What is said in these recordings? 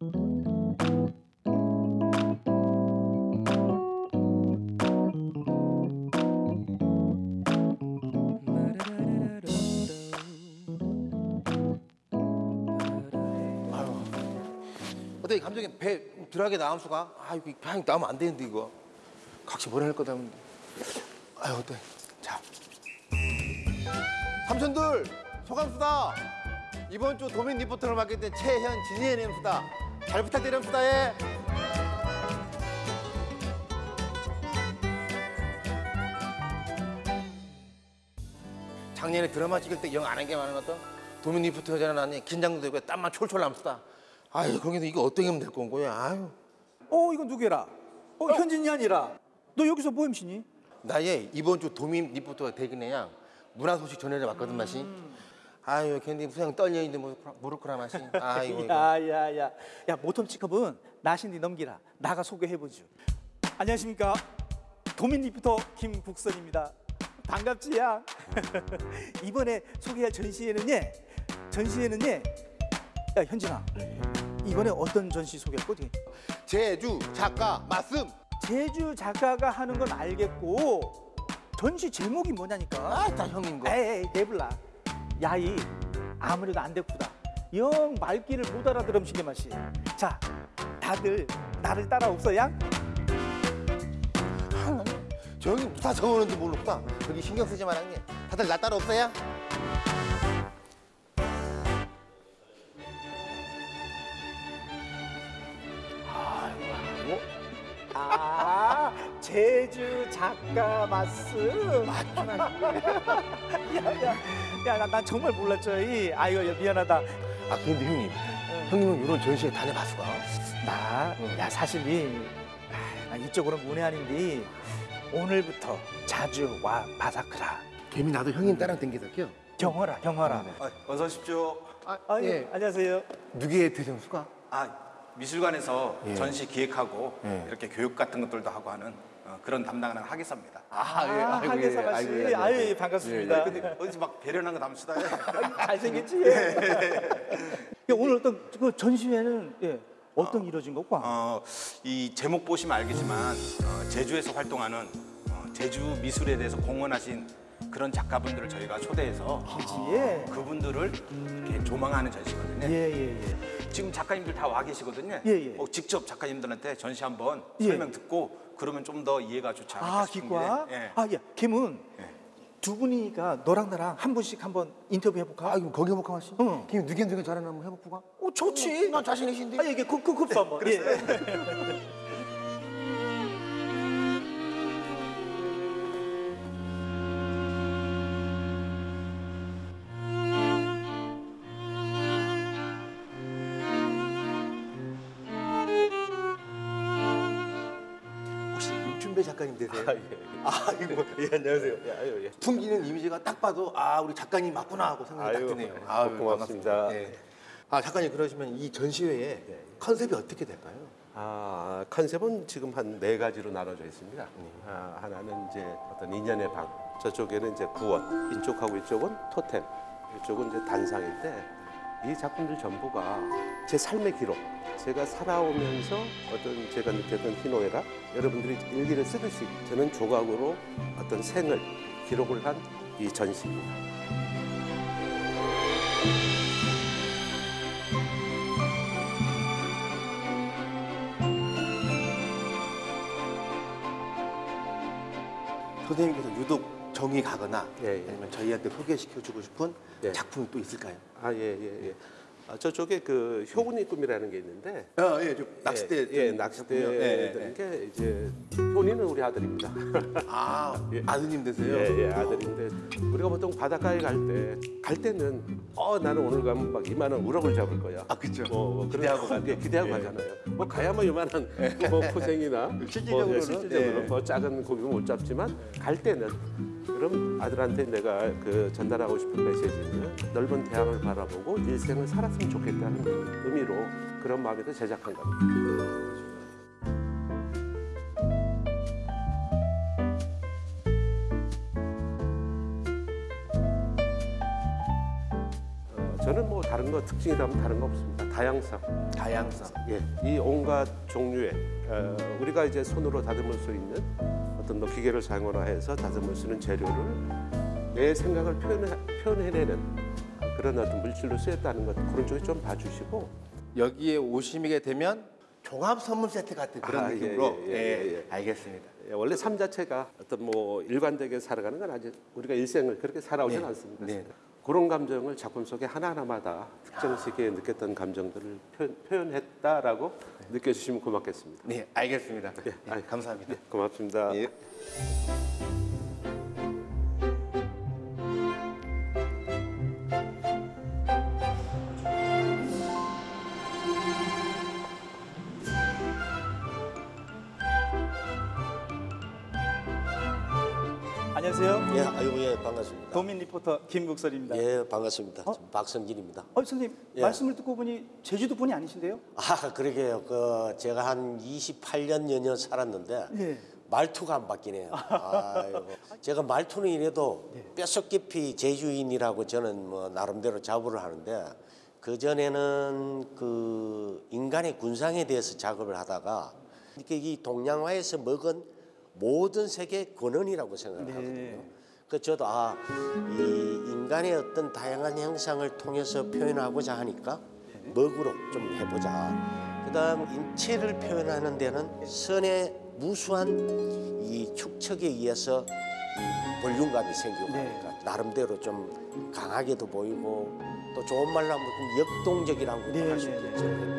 어때 감독님 배 덜하게 나온 수가? 아 이거 그냥 나오면 안 되는데 이거. 각시 보내낼 거다 하는데 아유 어때? 자. 삼촌들 소감수다. 이번 주 도민 리포터를 맡게 된 최현 진희의 nem수다 잘 부탁드립니다 예. 작년에 드라마 찍을 때 영 안 한 게 많은 어떤 도민 리포터잖아 나니 긴장도 되고 땀만 철철 남수다. 아유 거기서 이거 어떻게 하면 될 건 거야 아유. 어 이건 누구라? 어 현진이 아니라. 너 여기서 뭐 MC니? 나의 이번 주 도민 리포터가 되긴 해야 문화 소식 전해려 왔거든 맛이 아유 괜히 무슨 떨려 있는데 뭐 모르코라 맛이 아이고. 야야야. 야 모톰 치컵은 나신디 넘기라. 나가 소개해 보죠. 안녕하십니까. 도민 리포터 김국선입니다. 반갑지야 이번에 소개할 전시회는 예 전시회는 예 야 현진아. 이번에 어떤 전시 소개할 거지? 제주 작가 말씀 제주 작가가 하는 건 알겠고 전시 제목이 뭐냐니까. 아다 형인 거. 에이 내불라 야이 아무래도 안 됐구다 영 말귀를 못 알아들음시게 맛이. 자 다들 나를 따라옵소야 저 형이 다 적어놓는지 모르겠다. 저기 신경 쓰지 말았니 다들 나 따라 없어야 제주 작가 말씀 야야 야난 난 정말 몰랐죠 이. 아이고 야, 미안하다. 아 근데 형님. 형님은 이런 전시회 다녀봤수가 나야 사실 이 아, 나 이쪽으로는 문외한인데 오늘부터 자주 와 바사크라. 개미 나도 형님 따라 댕기서요 경허라 경허라. 아, 어서 오십시오. 아, 아, 예. 예. 안녕하세요. 누구의 대장수가? 아, 미술관에서 예. 전시 기획하고 예. 이렇게 교육 같은 것들도 하고 하는 어, 그런 담당하는 하기사입니다. 아, 예. 아, 아이고, 하계사가 아이고, 씨 예, 예, 아유 예. 예, 반갑습니다 근데 어디서 막 배려난 거 담시다. 잘생겼지 야, 오늘 어떤 그 전시회는 예, 어떤 이루어진 거고 어, 이 제목 보시면 알겠지만 어, 제주에서 활동하는 어, 제주 미술에 대해서 공헌하신 그런 작가분들을 저희가 초대해서 기지에 그분들을 이렇게 조망하는 전시거든요. 예 예 예 지금 작가님들 다 와 계시거든요. 예, 예. 어, 직접 작가님들한테 전시 한번 예. 설명 듣고 그러면 좀 더 이해가 좋지 않을까 아 싶은데. 기과 예. 아 예 김은 예. 두 분이니까 너랑 나랑 한 분씩 한번 인터뷰 해볼까? 아이고 거기 해볼까 마시 응. 개미 누구 누구 잘하나 한번 해볼까 어 좋지 난 자신 있신데 아 이게 급급 급수 한번 예. 혹시 작가님 되세요? 아, 예. 아 이거 예 안녕하세요. 예, 아유, 예. 풍기는 이미지가 딱 봐도 아 우리 작가님 맞구나 하고 생각이 딱 아유, 드네요. 네. 아유, 고맙습니다. 반갑습니다. 예. 아 작가님 그러시면 이 전시회의 컨셉이 어떻게 될까요? 아, 컨셉은 지금 한 네 가지로 나눠져 있습니다. 아, 하나는 이제 어떤 인연의 방, 저쪽에는 이제 구원, 이쪽하고 이쪽은 토템, 이쪽은 이제 단상인데 이 작품들 전부가 제 삶의 기록, 제가 살아오면서 어떤 제가 느꼈던 희노애락, 여러분들이 일기를 쓰듯이 저는 조각으로 어떤 생을 기록을 한 이 전시입니다. 선생님께서 유독 정이 가거나 예, 예. 아니면 저희한테 소개시켜주고 싶은 예. 작품이 또 있을까요? 아, 예, 예, 예. 아, 저쪽에 그 효군이 꿈이라는 게 있는데 아, 예, 좀 낚싯대 예, 예, 좀 낚싯대 작품이요. 예, 예, 는게 이제 효니는 우리 아들입니다. 아, 예. 아드님 되세요? 예, 예, 아들인데 우리가 보통 바닷가에 갈 때갈 때는 어 나는 오늘 가면 막 이만한 우럭을 잡을 거야. 아, 그쵸. 뭐, 뭐 기대하고 가죠. 예, 기대하고 예. 가잖아요. 뭐 가야만 이만한 뭐 포생이나 실질적으로는, 뭐, 예, 실질적으로 예. 뭐 작은 고기는 못 잡지만 갈 때는 그럼 아들한테 내가 그 전달하고 싶은 메시지는 넓은 대양을 바라보고 일생을 살았으면 좋겠다는 의미로 그런 마음에서 제작한 겁니다. 어, 저는 뭐 다른 거 특징이라면 다른 거 없습니다. 다양성. 다양성. 예, 이 온갖 종류의 어, 우리가 이제 손으로 다듬을 수 있는 어떤 뭐 기계를 사용하나 해서 다듬을 수 있는 재료를 내 생각을 표현해, 표현해내는 그런 어떤 물질로 쓰였다는 것 그런 쪽에 좀 봐주시고 여기에 오시게 되면 종합 선물 세트 같은 그런 아, 예, 느낌으로. 예, 예, 예, 예. 알겠습니다. 예, 원래 삶 자체가 어떤 뭐 일관되게 살아가는 건 아직 우리가 일생을 그렇게 살아오진 네. 않습니다. 네. 그런 감정을 작품 속에 하나하나마다 특정 시기에 느꼈던 감정들을 표현, 했다라고 느껴주시면 고맙겠습니다. 네, 알겠습니다. 네, 아이, 감사합니다. 네, 고맙습니다. 안녕하세요. 예, 아이고 예, 반갑습니다. 도민 리포터 김국설입니다. 예, 반갑습니다. 어? 저 박성진입니다. 어, 선생님 예. 말씀을 듣고 보니 제주도 분이 아니신데요? 아, 그러게요. 그 제가 한 28년 연년 살았는데 예. 말투가 안 바뀌네요. 아이고. 제가 말투는 이래도 뼛속 깊이 제주인이라고 저는 뭐 나름대로 자부를 하는데 그 전에는 그 인간의 군상에 대해서 작업을 하다가 이렇게 이 동양화에서 먹은 모든 세계 근원이라고 생각을 하거든요. 그 저도 아 이 인간의 어떤 다양한 형상을 통해서 표현하고자 하니까 먹으로 좀 해보자. 그다음 인체를 표현하는 데는 선의 무수한 이 축척에 의해서 이 볼륨감이 생기고 네. 하니까 나름대로 좀 강하게도 보이고 또 좋은 말로 하면 좀 역동적이라고 네, 할수 네, 있겠죠.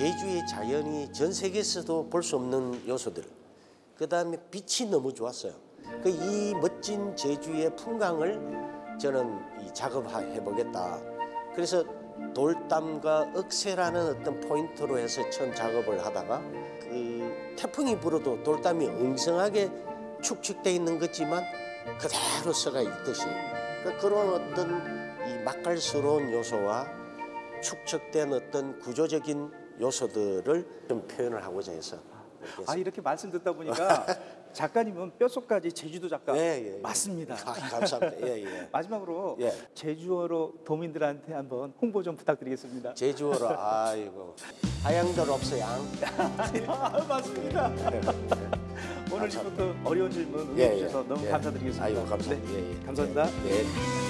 제주의 자연이 전 세계에서도 볼 수 없는 요소들. 그 다음에 빛이 너무 좋았어요. 그 이 멋진 제주의 풍광을 저는 이 작업해 보겠다. 그래서 돌담과 억새라는 어떤 포인트로 해서 처음 작업을 하다가 그 태풍이 불어도 돌담이 엉성하게 축축돼 있는 것지만 그대로 서가 있듯이 그 그런 어떤 이 맛깔스러운 요소와 축적된 어떤 구조적인 요소들을 좀 표현을 하고자 해서 아 이렇게 말씀 듣다 보니까 작가님은 뼛속까지 제주도 작가 예, 예, 예. 맞습니다. 아, 감사합니다. 예, 예. 마지막으로 예. 제주어로 도민들한테 한번 홍보 좀 부탁드리겠습니다. 제주어로 아이고 하양들 없어 양. 아, 맞습니다. 오늘 리포터 어려운 질문 예, 응해 주셔서 예, 너무 예. 감사드리겠습니다. 아이고 감사합니다. 네, 예, 예. 감사합니다.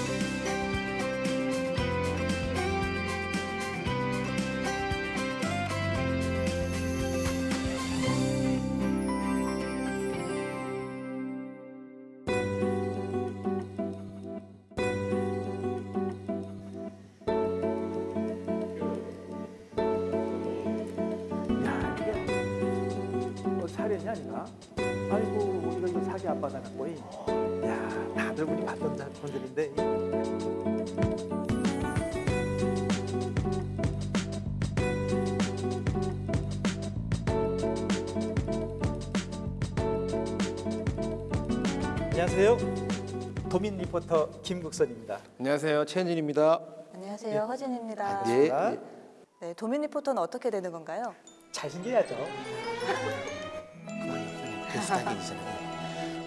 안 받아갖고 이. 야 다들 우리 받던 작품들인데 이. 안녕하세요 도민 리포터 김국선입니다 안녕하세요. 최진입니다. 안녕하세요. 허진입니다. 예. 자, 네, 도민 리포터는 어떻게 되는 건가요? 잘생겨야죠 비슷하게 있잖아요.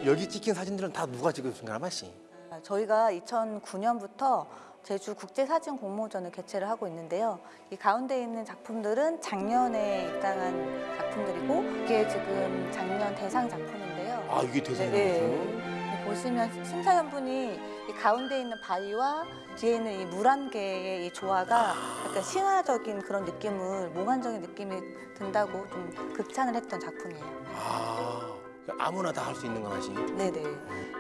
여기 찍힌 사진들은 다 누가 찍어준가 맛이. 아, 저희가 2009년부터 제주 국제사진 공모전을 개최를 하고 있는데요. 이 가운데 있는 작품들은 작년에 입당한 작품들이고 이게 지금 작년 대상 작품인데요. 아 이게 대상이 네, 네, 네. 보시면 심사위원분이 이 가운데 있는 바위와 뒤에 있는 이 물안개의 이 조화가 약간 신화적인 그런 느낌을 몽환적인 느낌이 든다고 좀 극찬을 했던 작품이에요. 아 아무나 다 할 수 있는 거 맛이. 네네.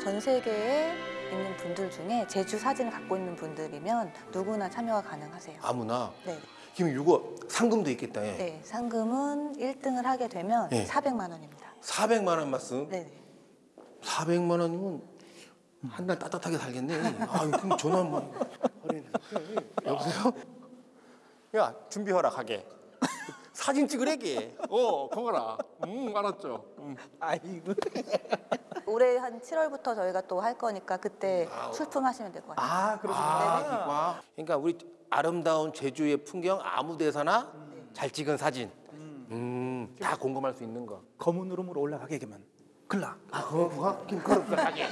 전 세계에 있는 분들 중에 제주 사진을 갖고 있는 분들이면 누구나 참여가 가능하세요. 아무나. 네. 그럼 이거 상금도 있겠다. 예. 네. 상금은 1등을 하게 되면 네. 400만 원입니다. 400만 원 말씀. 네네. 400만 원이면 한 달 따뜻하게 살겠네. 아, 그럼 전화 한번. 여보세요? 야, 준비 허락하게. 사진 찍으래게. 어, 거거라. 음, 알았죠. 음. 아이고 올해 한 7월부터 저희가 또 할 거니까 그때 출품하시면 될 것 같아요. 아 그러시구나 아, 기과. 그러니까 우리 아름다운 제주의 풍경 아무 데서나 잘 찍은 사진. 음, 다 공감할 수 있는 거. 검은 으름으로 올라가게 되면 글라. 아, 그거 그거 김커럽다 하게.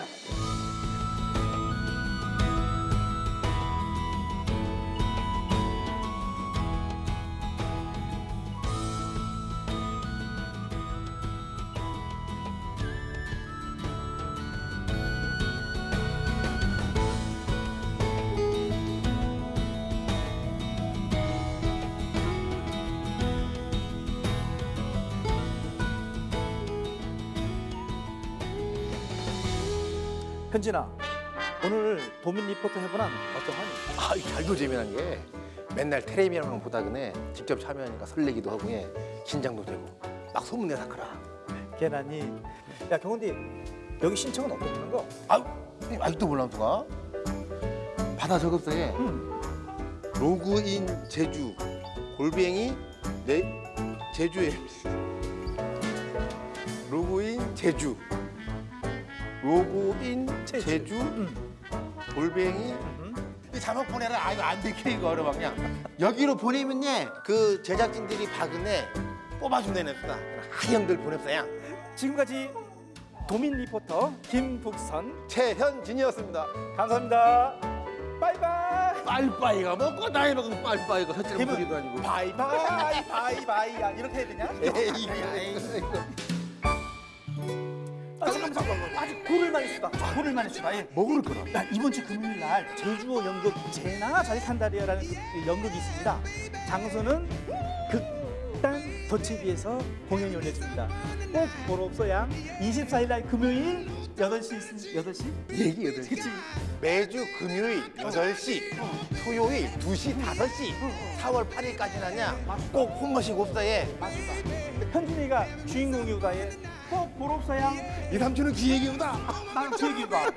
현진아, 오늘 도민 리포터 해보란 어떠하니? 아, 이 잘도 재미난 게 맨날 텔레비전만 보다 그네 직접 참여하니까 설레기도 하고 예, 긴장도 되고 막 소문내 사크라. 개나니. 야 경훈디, 여기 신청은 어떻게 하는 거? 아유, 선생님 아직도 몰라 누가? 받아 적었어요. 음. 로그인 제주 골뱅이 내 제주에 로그인 제주 로그인 제주. 제주, 음. 골뱅이 이 자막 보내라 아 이거 안 되게 이거 어려워 그냥 여기로 보내면 예그 제작진들이 박은혜 뽑아준다네 수다 하형들 보냈어요 지금까지 도민 리포터 김북선 최현진이었습니다 감사합니다. 바이바이. 빠이빠이가 뭐고 나이 먹으면 빠이빠이가 헛질 소리도 아니고 바이바이 바이바이야 이렇게 해야 되냐? 에이, 이거. 아, 잠깐만 아직 고를만 있어봐 고를만 있어봐 예. 뭐 그럴 거라 야, 이번 주 금요일 날 제주어 연극 제나 자리탄다리아라는 그 연극이 있습니다. 장소는 극단 더치비에서 공연이 열려집니다. 꼭 보러 없어야 24일 날 금요일 8시 있으니 8시? 얘기 여덟 그치? 매주 금요일 8시, 토요일 2시, 5시, 4월 8일까지나냐 꼭 홈머식 옵사에 맞습니다. 현준이가 주인공이오다에 꼭 보러 없어야 이 삼촌은 기획이보다 나는 그 얘기가